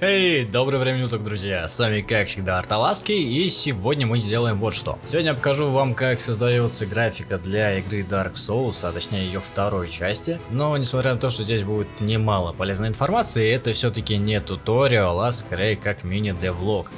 Эй, доброе время уток, друзья! С вами, как всегда, Арталаски, и сегодня мы сделаем вот что. Сегодня я покажу вам, как создается графика для игры Dark Souls, а точнее ее второй части. Но, несмотря на то, что здесь будет немало полезной информации, это все-таки не туториал, а скорее как мини-девлог.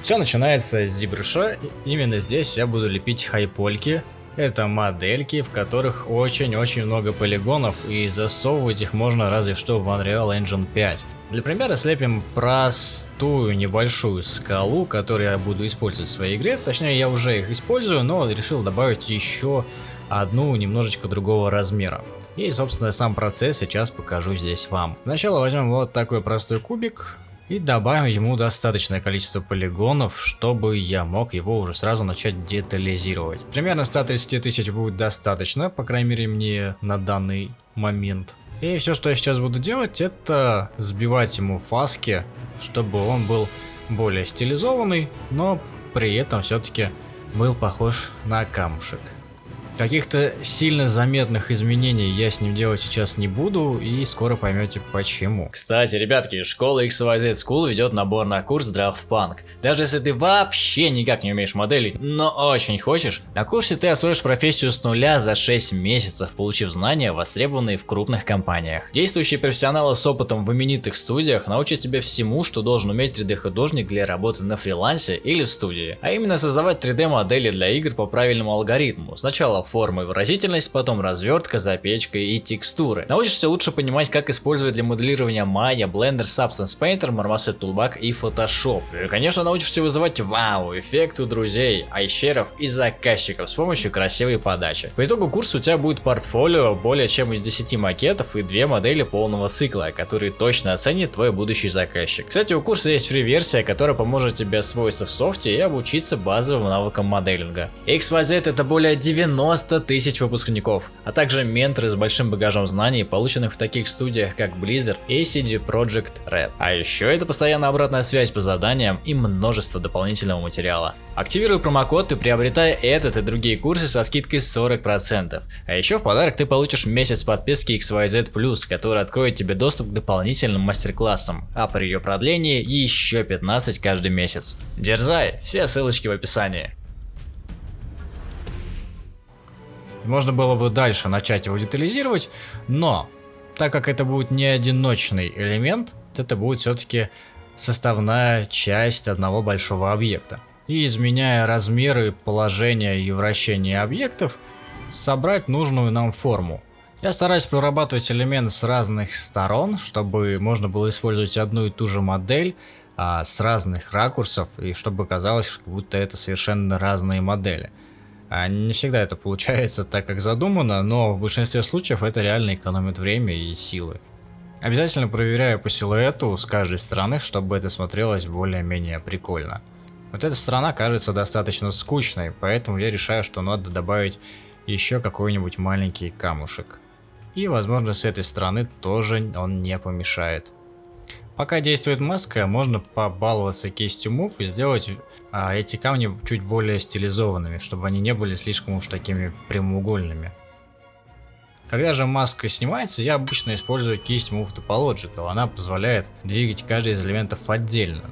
Все начинается с зибрыша, именно здесь я буду лепить хайпольки, это модельки, в которых очень-очень много полигонов, и засовывать их можно разве что в Unreal Engine 5. Для примера слепим простую небольшую скалу, которую я буду использовать в своей игре. Точнее, я уже их использую, но решил добавить еще одну немножечко другого размера. И, собственно, сам процесс сейчас покажу здесь вам. Сначала возьмем вот такой простой кубик, и добавим ему достаточное количество полигонов, чтобы я мог его уже сразу начать детализировать. Примерно 130 тысяч будет достаточно, по крайней мере мне на данный момент. И все, что я сейчас буду делать, это сбивать ему фаски, чтобы он был более стилизованный, но при этом все-таки был похож на камушек. Каких-то сильно заметных изменений я с ним делать сейчас не буду, и скоро поймете почему. Кстати, ребятки, школа XYZ School ведет набор на курс Draft Punk. Даже если ты вообще никак не умеешь моделить, но очень хочешь, на курсе ты освоишь профессию с нуля за 6 месяцев, получив знания, востребованные в крупных компаниях. Действующие профессионалы с опытом в именитых студиях научат тебя всему, что должен уметь 3D художник для работы на фрилансе или в студии. А именно создавать 3D модели для игр по правильному алгоритму. Сначала формы выразительность, потом развертка, запечка и текстуры. Научишься лучше понимать, как использовать для моделирования Maya, Blender, Substance Painter, Marmoset Toolbag и Photoshop. И, конечно, научишься вызывать вау, эффект у друзей, айщеров и заказчиков с помощью красивой подачи. По итогу курса у тебя будет портфолио более чем из 10 макетов и две модели полного цикла, которые точно оценит твой будущий заказчик. Кстати, у курса есть фри-версия, которая поможет тебе освоиться в софте и обучиться базовым навыкам моделинга. XYZ это более 90 90 тысяч выпускников, а также менторы с большим багажом знаний, полученных в таких студиях как Blizzard и CD Projekt Red. А еще это постоянная обратная связь по заданиям и множество дополнительного материала. Активируй промокод и приобретай этот и другие курсы со скидкой 40%. А еще в подарок ты получишь месяц подписки XYZ+, который откроет тебе доступ к дополнительным мастер-классам, а при ее продлении еще 15 каждый месяц. Дерзай, все ссылочки в описании. Можно было бы дальше начать его детализировать, но так как это будет не одиночный элемент, это будет все-таки составная часть одного большого объекта. И изменяя размеры, положение и вращение объектов, собрать нужную нам форму. Я стараюсь прорабатывать элемент с разных сторон, чтобы можно было использовать одну и ту же модель а, с разных ракурсов, и чтобы казалось, как будто это совершенно разные модели. А не всегда это получается так, как задумано, но в большинстве случаев это реально экономит время и силы. Обязательно проверяю по силуэту с каждой стороны, чтобы это смотрелось более-менее прикольно. Вот эта сторона кажется достаточно скучной, поэтому я решаю, что надо добавить еще какой-нибудь маленький камушек. И возможно с этой стороны тоже он не помешает. Пока действует маска, можно побаловаться кистью Move и сделать а, эти камни чуть более стилизованными, чтобы они не были слишком уж такими прямоугольными. Когда же маска снимается, я обычно использую кисть Move Topological, она позволяет двигать каждый из элементов отдельно.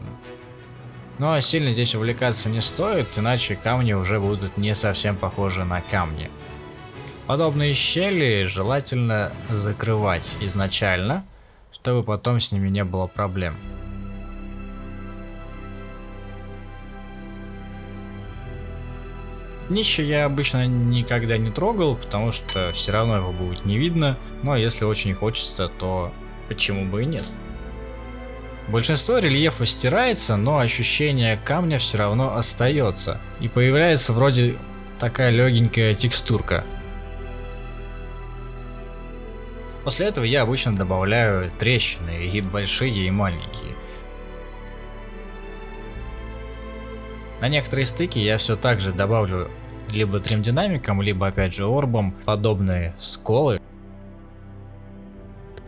Но ну, а сильно здесь увлекаться не стоит, иначе камни уже будут не совсем похожи на камни. Подобные щели желательно закрывать изначально, чтобы потом с ними не было проблем. Днище я обычно никогда не трогал, потому что все равно его будет не видно, но если очень хочется, то почему бы и нет. Большинство рельефа стирается, но ощущение камня все равно остается, и появляется вроде такая легенькая текстурка. После этого я обычно добавляю трещины, и большие, и маленькие. На некоторые стыки я все так же добавлю либо тримдинамиком, либо опять же орбом подобные сколы.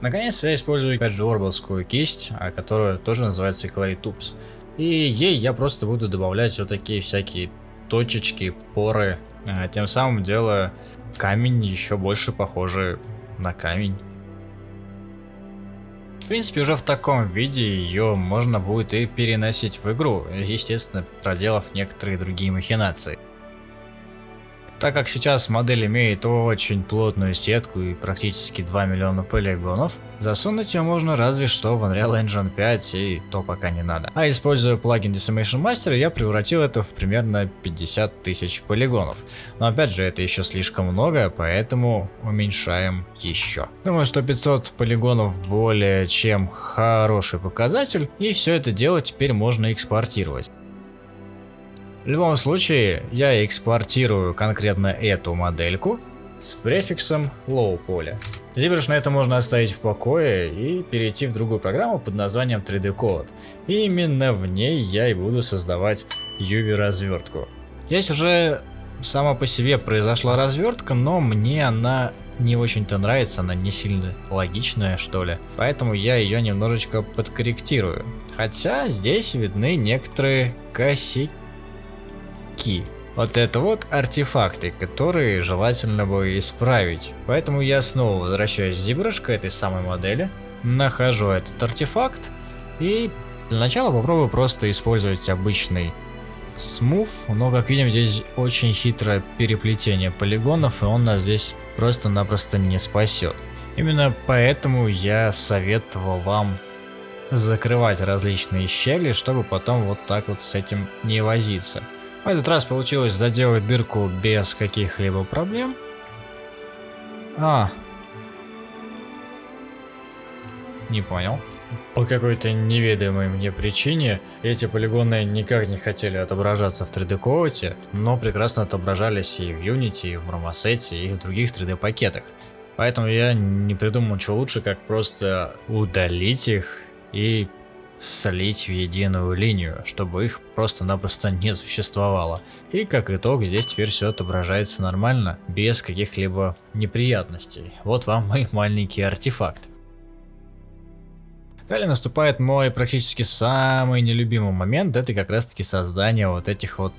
Наконец я использую опять же орбовскую кисть, а которая тоже называется Clay Tubes. И ей я просто буду добавлять вот такие всякие точечки, поры, а тем самым делая камень еще больше похожий на камень. В принципе, уже в таком виде ее можно будет и переносить в игру, естественно, проделав некоторые другие махинации. Так как сейчас модель имеет очень плотную сетку и практически 2 миллиона полигонов, засунуть ее можно разве что в Unreal Engine 5 и то пока не надо. А используя плагин Decimation Master, я превратил это в примерно 50 тысяч полигонов. Но опять же, это еще слишком много, поэтому уменьшаем еще. Думаю, что 500 полигонов более чем хороший показатель, и все это дело теперь можно экспортировать. В любом случае, я экспортирую конкретно эту модельку с префиксом low поле. ZBrush на это можно оставить в покое и перейти в другую программу под названием 3D Code. И именно в ней я и буду создавать UV развертку. Здесь уже сама по себе произошла развертка, но мне она не очень-то нравится, она не сильно логичная что ли. Поэтому я ее немножечко подкорректирую. Хотя здесь видны некоторые косяки ки. Вот это вот артефакты, которые желательно бы исправить. Поэтому я снова возвращаюсь в ZBrush к этой самой модели, нахожу этот артефакт и для начала попробую просто использовать обычный смув, но как видим здесь очень хитрое переплетение полигонов и он нас здесь просто-напросто не спасет. Именно поэтому я советовал вам закрывать различные щели, чтобы потом вот так вот с этим не возиться. В этот раз получилось заделать дырку без каких-либо проблем. А. Не понял. По какой-то неведомой мне причине эти полигоны никак не хотели отображаться в 3D Coat, но прекрасно отображались и в Unity, и в Marmoset, и в других 3D пакетах. Поэтому я не придумал ничего лучше, как просто удалить их и слить в единую линию, чтобы их просто-напросто не существовало. И как итог, здесь теперь все отображается нормально, без каких-либо неприятностей. Вот вам мой маленький артефакт. Далее наступает мой практически самый нелюбимый момент, это как раз таки создание вот этих вот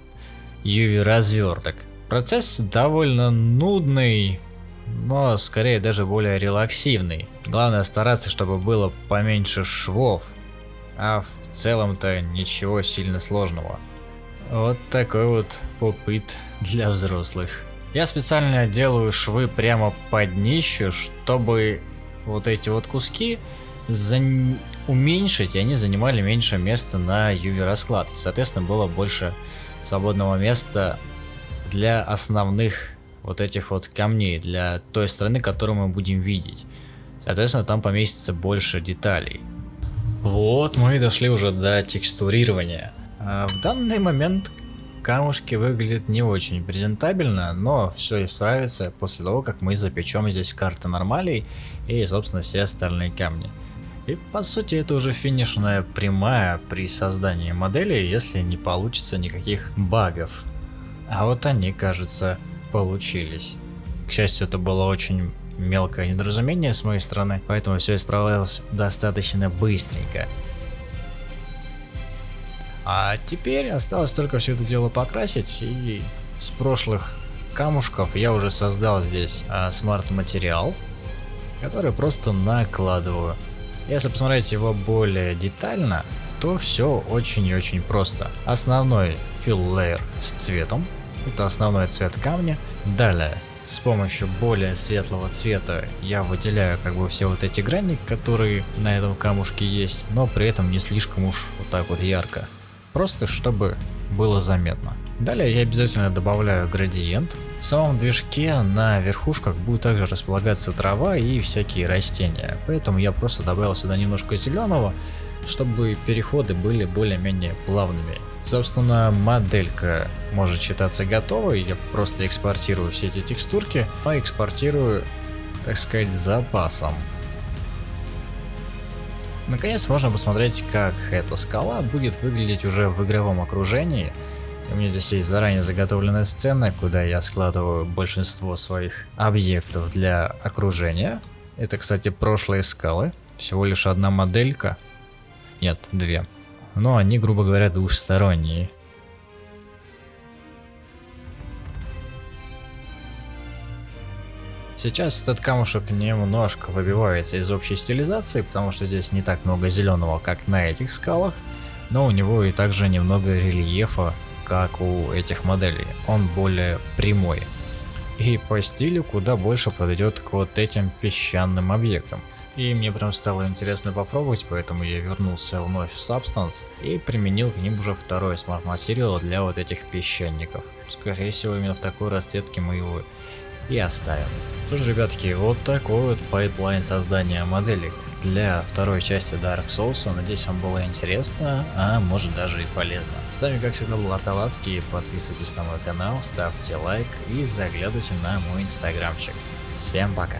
UV разверток. Процесс довольно нудный, но скорее даже более релаксивный. Главное стараться, чтобы было поменьше швов, а в целом-то ничего сильно сложного. Вот такой вот попыт для взрослых. Я специально делаю швы прямо под днищу, чтобы вот эти вот куски за... уменьшить, и они занимали меньше места на UV расклад. Соответственно, было больше свободного места для основных вот этих вот камней, для той стороны, которую мы будем видеть. Соответственно, там поместится больше деталей. Вот мы и дошли уже до текстурирования. А в данный момент камушки выглядят не очень презентабельно, но все исправится после того, как мы запечем здесь карты нормалей и, собственно, все остальные камни. И по сути это уже финишная прямая при создании модели, если не получится никаких багов. А вот они, кажется, получились. К счастью, это было очень мелкое недоразумение с моей стороны, поэтому все исправлялось достаточно быстренько. А теперь осталось только все это дело покрасить, и с прошлых камушков я уже создал здесь а, смарт-материал, который просто накладываю. Если посмотреть его более детально, то все очень и очень просто. Основной fill layer с цветом, это основной цвет камня. Далее с помощью более светлого цвета я выделяю как бы все вот эти грани, которые на этом камушке есть, но при этом не слишком уж вот так вот ярко. Просто чтобы было заметно. Далее я обязательно добавляю градиент. В самом движке на верхушках будет также располагаться трава и всякие растения. Поэтому я просто добавил сюда немножко зеленого, чтобы переходы были более-менее плавными. Собственно, моделька может считаться готовой, я просто экспортирую все эти текстурки, но экспортирую, так сказать, запасом. Наконец можно посмотреть, как эта скала будет выглядеть уже в игровом окружении. У меня здесь есть заранее заготовленная сцена, куда я складываю большинство своих объектов для окружения. Это, кстати, прошлые скалы. Всего лишь одна моделька. Нет, две но они, грубо говоря, двухсторонние. Сейчас этот камушек немножко выбивается из общей стилизации, потому что здесь не так много зеленого, как на этих скалах, но у него и также немного рельефа, как у этих моделей. Он более прямой. И по стилю куда больше подойдет к вот этим песчаным объектам. И мне прям стало интересно попробовать, поэтому я вернулся вновь в Substance и применил к ним уже второй Material для вот этих песчаников. Скорее всего именно в такой расцветке мы его и оставим. Что ж, ребятки, вот такой вот pipeline создания моделек для второй части Dark Souls. Надеюсь, вам было интересно, а может даже и полезно. С вами, как всегда, был Арталацкий. Подписывайтесь на мой канал, ставьте лайк и заглядывайте на мой инстаграмчик. Всем пока!